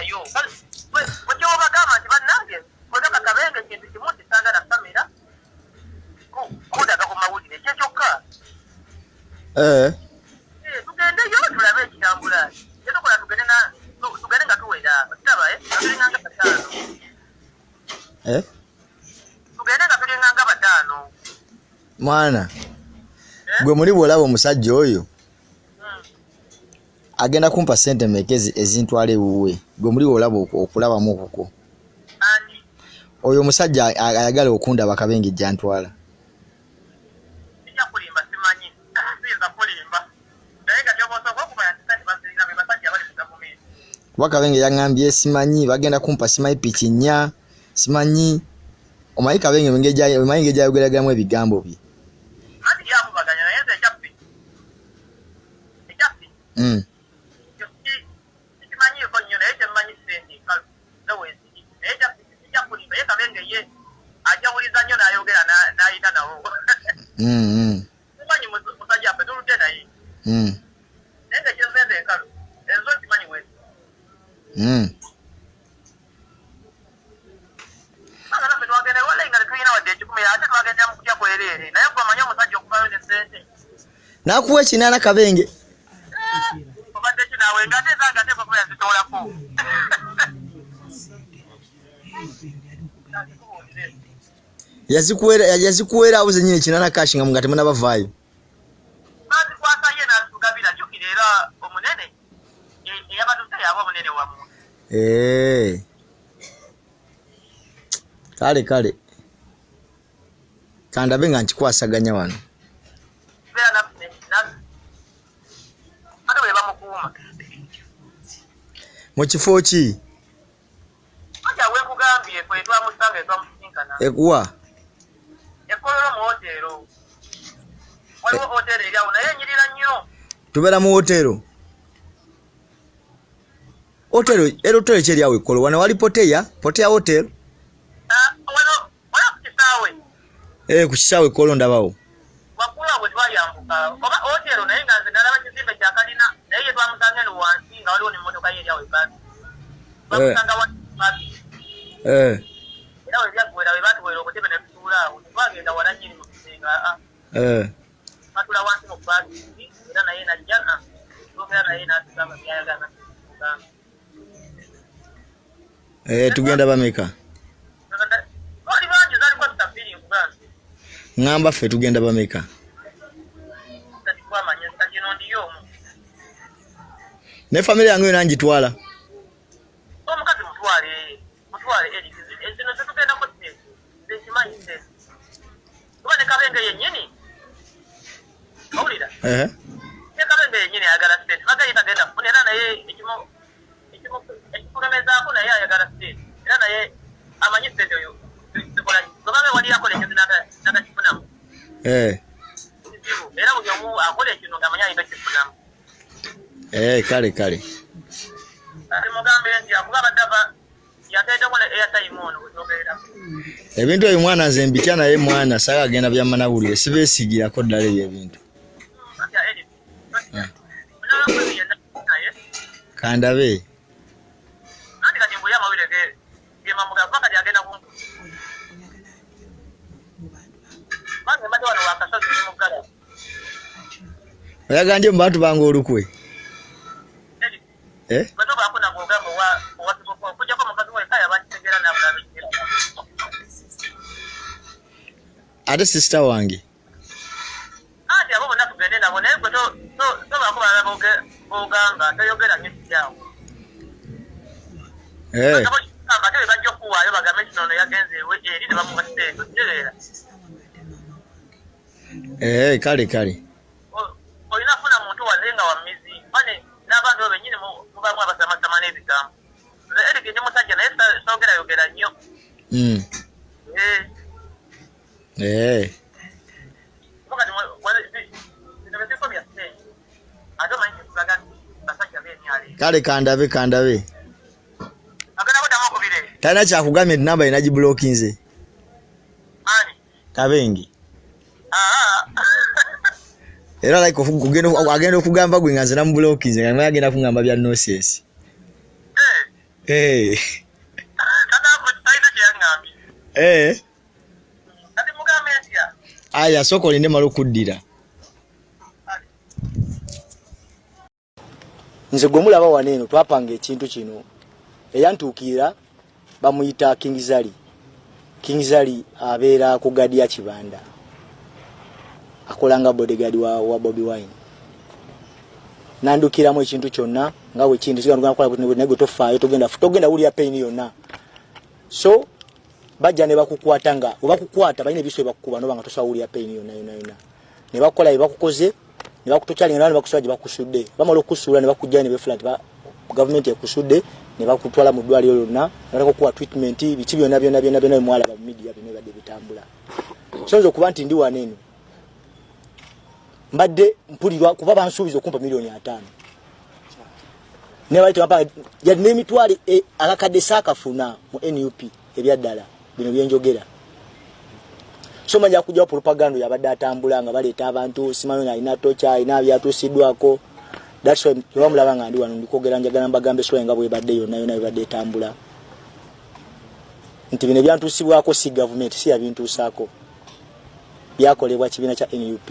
toddayo wekyobagamba nti bannange kwegaka kabenge kintu kimu kisangana famira kudaga ku mawulire ekyo kyokka Eh, Eh, tugendeyo tulabe ekitambula kyetukola tugende nga tuwera kitaba tulinganga bataano eh. tugende nga tulinganga bataano mwana Eh? gwe muli bwolaba omusajja oyo. Agenda kumpa sente meka ezi- ezintwala ewuwe? Gwe muli bwolaba oku- okulabamu okuko. Oyo omusajja ayagala okundaba abali mu gavumenti. Kuba kabengi yaŋŋambye simanyi bagenda kumpa simanyi piki nnya simanyi. Omanyi gya- omanyi engeri gyayogeragiramu ebigambo bye? Mm. ekyo ki- sikimanyiiko nnyo naye kyemmanyi sente nkalu zeweziri naye ekyaffe sijja kulimba ye kabenge ye ajawuliza nnyo n'ayogera na- n'ayita nawo Mm, mm, simanyi mus- musajja ffe tuludde naye naye nga ekyenzenze enkalu enzo simanyi wezi anga naffe twagenda walayi nga tetulina wadde ekikumi ate twagendera mu kutya kwereere naye gwemanyi omusajja okuvayo ne sente nakuwa ekinaana kabenge obadde ki naawe nga ate ezanga ate bakuba yazitoolako yazikuwera yazikuwera awo zenyini ekinaana kashi nga nga temunabavaayo bazikwasa ye n'azitugabira jjukira era omunene? E- eyabatuze yaba omunene wamu Eh. kale kale. Kandabe nga nkikwasaganya wano. Mu kifo ki? Ekuwa waliwo woteero eri awo naye enyirira nnyo. Tubeera mu wotero otero era otero ekyeri awo ekkolo wano wali poteya? Poteya hotel? Ah, ku kisaawe. Eh ekkolo ndabawo. Waggulu awo twayambuka oba woteero naye nga nze nalaba kizimbe kya kalina naye ye twamusanga eno wansi nga waliwo nemmotoka ye eri awo ebaasi twamusanga wansi eh. Era we byaggwera we batuwera obutebe ne tutuula awo tetwagenda wala nnyini mu kisenga eh paakingi era naye najja tugera naye n'atugamba byayagala tugamba eh tugenda bameka ŋŋamba ffe tugenda bameka ne famire yange yona ngitwala eri zino zetugendako zekimanyi se kuba ne kabenge yennyini owulira ehe ne kabenge yennyini ayagala sente bagaye tagenda kufuna era naye ekikulemezaako naye ayagala sente era naye amanyi sente oyo zikola gobabe wali akola ekyo nagakifunamu kizibu era buli omu akola ekino ngaamanyi ayina kifunamu kale kale mugambe nti akuba abadava ebintu ebyo mwana nze mbitya naye mwana saga agenda byamanawulire sibeesigirako ddala ebyo ebintu kandabe anti kati mbuli amawulire ge gemamuga kuba kati agenda kumpu bange mbadde wano wakasozi ndi muggala oyaganje mu bantu bange olukwe eh ate sisita wange anti abo bonna tugende nabo naye gwe to- to- tobaako balala bogamba toyogera kikyawo eh ate bwe bajja okuwaayo bagambe kino ono yagenze ewe eri ne bamuwa sente kitegeera eh kale kale. O- olina funa muntu waze nga wamizi ane n'abantu abo bennyini mu- mubamu abasamasama n'ebigambo. Nze erike ndi musajja naye sa- soogerayogera nnyo kale kandabe kandabe. Talina kyakugambye nti namba yina gibulokinze ani? Kabengi. Aa era like agenda okugamba gwe nga nze namubulokinze nga naye agenda kugamba bya nonsense. Eh, Eh. kyeyaŋŋambye. Eh. aya sooka olinde mala okuddira nze gwe mulaba wano eno twapanga ekintu kino. Eyantuukirira bamuyita kingzali kingzali abeera ku gadi ya kibanda. Akola nga bodyguard wa, wa bobi wine. Nandukiramu ekintu kyonna nga bwekintu naye gwe tofaayo togenda wulira payini yonna. So bajja ne bakukwata nga webakukwata balina ebiso byebakukuba noba nga tosobola wulira payini yonna yonna yonna. Ne bakola byebakukoze ne bakutokyalinga ne bakusula gye bakusudde bamala okusuula ne bakujja ne befula nti gavumenti ekusudde ne bakutwala mu ddwaliro lyonna natakukuwa treatment biki byonna byonna byonna byonna bemwalaba mu midiya byonna ebadde bitambula. So nze okuba nti ndi wano eno. Mbadde mpulirwa kuba bansuubiza okumpa miliyoni ataano. N'emitwalo e- akakadde saakafuna mu nup ebyaddala bino byenjogera so manja kujjawo propaganda yabadde atambula nga baleeta abantu simanyi nga alina toca alina byatuusiddwako thats why tebamulaba nga ndi wano ndikwogera njagala mbagambe sola nga bwebadde yonna yonna bebadde etambula. Nti bino ebyantuusibwako si gavumenti si yabintuusaako byakolebwa kibiina kya nup